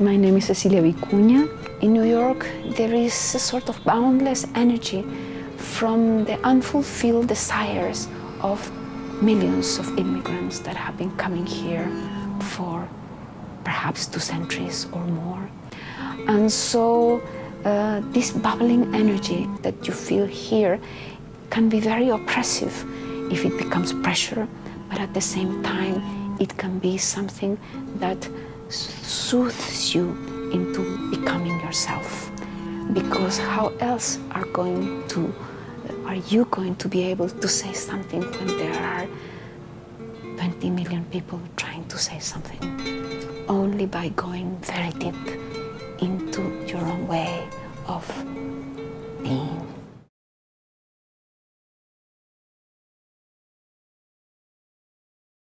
My name is Cecilia Vicuña. In New York, there is a sort of boundless energy from the unfulfilled desires of millions of immigrants that have been coming here for perhaps two centuries or more. And so uh, this bubbling energy that you feel here can be very oppressive if it becomes pressure, but at the same time, it can be something that soothes you into becoming yourself. Because how else are going to are you going to be able to say something when there are 20 million people trying to say something? Only by going very deep into your own way of being.